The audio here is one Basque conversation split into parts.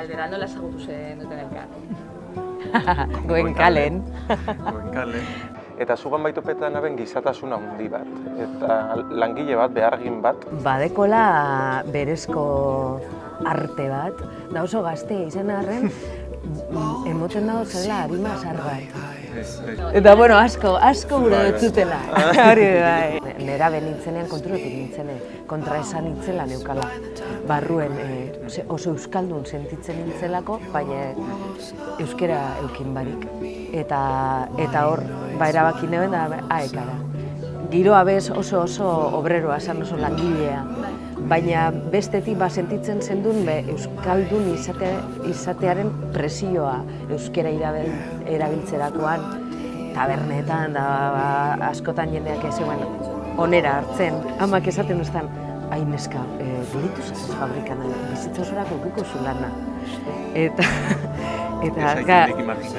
galdera, nola ezagutu zen duten elkar? Goen kalen. Goenkale. Eta zugan baitopetan aben gizatasuna handi bat. Eta langile bat, behargin bat. Badekola berezko arte bat, da oso gazte izan arren, emoten dago zela harima zar bat. Eta, bueno, asko, asko gure Bai, bai. zutela. Hori bai. Nera benintzenean konturetik nintzene, kontra esan nintzela neukala. Barruen eh, oso euskaldun sentitzen nintzelako, baina euskera eukin barik. Eta, eta hor, ba erabaki neuen da, aekara. Giroa bez oso oso obreroa, esan oso langilea. Baina bestetik ba sentitzen zendun be euskaldun izate, izatearen presioa euskera irabil, erabiltzerakoan tabernetan da ba, askotan jendeak ez onera hartzen. Amak esaten uztan, ai neska, e, biritu zaz fabrikan, bizitza osorako ukiko zu lana. Eta, eta, ga,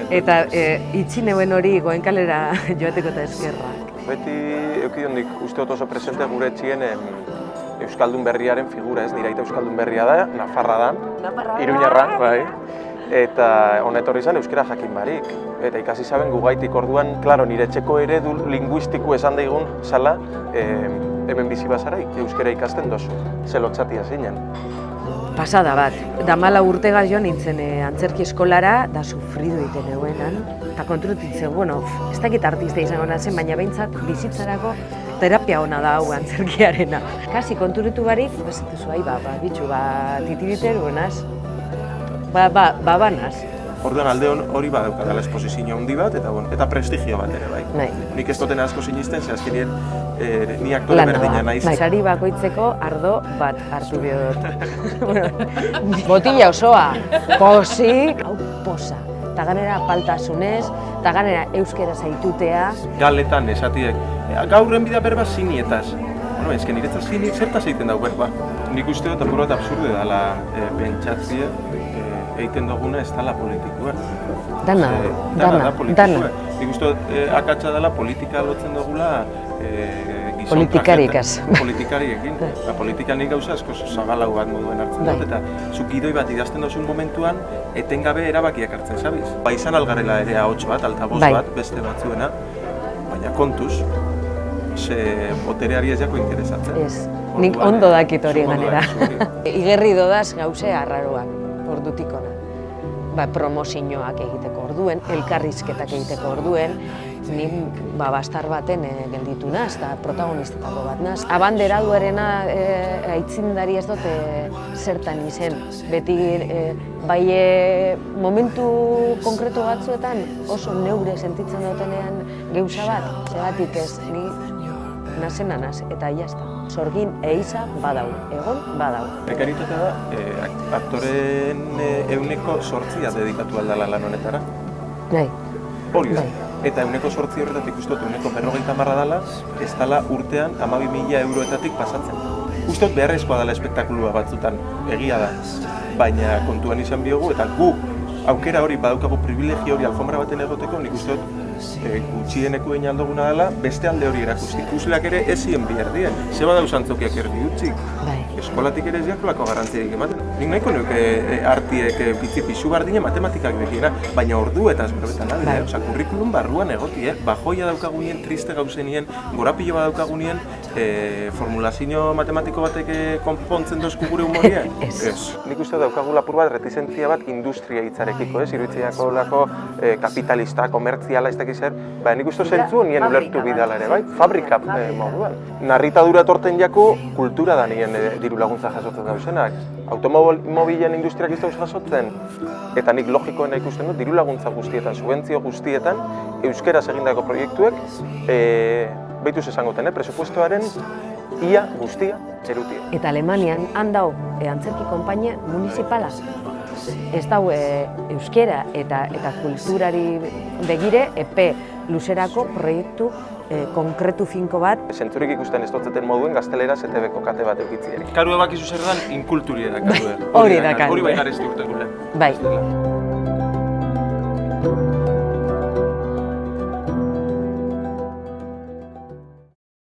eta e, itxi neuen hori goenkalera joateko eta eskerrak. Beti eukidondik uste dut oso presente gure etxien em, Euskaldun berriaren figura, ez? Nire aita Euskaldun berria da, Nafarra da, Nafarra da. Iruñarra, bai. Eta honetorri izan euskera jakin barik. Eta ikasi zaben gugaitik orduan, klaro, nire etxeko eredu linguistiku esan daigun zala, em, hemen bizi bazarai, euskera ikasten dozu. Zelotzatia zinen. Pasada bat, damala urtega jo nintzen eh, antzerki eskolara, da sufridu egiten eguenan, eta kontrutintzen, bueno, ez dakit artista izango nazen, baina behintzat bizitzarako terapia ona da hau antzerkiarena. Kasi konturitu barik, bezetezu, ai, ba, ba, bitxu, ba, titiriter, buenaz, ba, ba, ba. Orduan alde hon- hori badaukadala esposizio handi bat, eta, bueno, eta prestigio bat ere, bai. Nahi. Nik ez duten asko sinisten, ze azkenien eh, ni aktore Lana berdina naiz. Bai, Sari bakoitzeko ardo bat hartu behar dut. Botila osoa, posik, hau posa. Eta ganera paltasunez, eta ganera euskera zaitutea. Galetan esatiek, "E, gaurren bida berba zinietaz. Bueno, que niretzat zini zertaz egiten dau berba. Nik uste dut apur bat absurde dela e, pentsatzia e, egiten duguna ez dela politikoa. Dana, Eh, dana, da politikoa. dana. Nik uste dut e, akatsa dela politika lotzen dugula e, gizon Politikarikaz. trajeta- Politikariekin. Ba, politika nik gauza asko zagalau bat moduen hartzen Bai. dut, eta zuk gidoi bat idazten dozun momentuan, etengabe erabakiak hartzen, zabiz? Ba, izan algarela ere ahots bat, altaboz Bai. bat, beste batzuena, baina kontuz, ze botereari ez jako interesatzen. Ez, nik ondo eh, dakit hori ganera. Igerri dodaz gauze arraroak, ordutik ona. Ba, promozioak egiteko orduen, elkarrizketak egiteko orduen, ni ba, bastar baten e, gelditu naz, eta protagonistetako bat naz. Abandera duarena e, aitzindari ez dute zertan izen. Beti e, bai e, momentu konkretu batzuetan oso neure sentitzen dutenean geuza bat, zeratik ez, ni nazena naz, eta jazta. Sorgin eiza badau, egon badau. Prekaritatea da, eh, ak- aktoren eh, euneko sortzia dedikatu aldala lan honetara. Bai, Hori da. Bai. Eta euneko sortzi horretatik uste dut euneko berrogeita marra dala, ez dala urtean amabi mila euroetatik pasatzen. Uste dut beharrezkoa dela espektakulua batzutan, egia da. Baina kontuan izan biogu, eta gu aukera hori badaukagu privilegio hori alfombra baten egoteko, nik uste dut e, gutxieneko egin aldoguna dela, beste alde hori erakusti. Ikusleak ere ez zien bihar dien. Ze badau zantzokiak erdi utzik. bai. Eskolatik ere ez diakolako garrantzirik ematen. Nik nahiko nuke e, artiek e, bitzi pixu bardine matematikak bekiena, baina ordu eta berbetan alde, Bai. eh? Osa, kurrikulum barruan egoti, eh? Bajoia daukagunien, triste gauzenien, gorapilo bat daukagunien, e, formulazio matematiko batek e, konpontzen dozku gure humoria? Ez. Nik uste daukagu lapur bat retizentzia bat industria hitzarekiko, ez? Iruditzeiako lako e, kapitalista, komertziala, ez dakiz zer. Ba, nik uste zentzu nien ulertu bidala ere, bai? Fabrika e, moduan. Narritadura torten jako kultura da nien e, diru laguntza jasotzen dauzenak. Automobilen industriak ez dauz jasotzen, eta nik logikoena ikusten dut, diru laguntza guztietan, subentzio guztietan, euskeraz egindako proiektuek, e, behituz esangoten, eh? presupuestoaren ia guztia erutia. Eta Alemanian han dau e, antzerki konpainia municipala. Ez dau e, euskera eta eta kulturari begire epe luzerako proiektu e, konkretu finko bat. Zentzurik ikusten ez dotzeten moduen gazteleraz ETV-ko kate bat eukitzieri. Karu ebakizu zer dan, inkulturiera karu. Hori da karu. Hori bai garezti urte gure. Bai.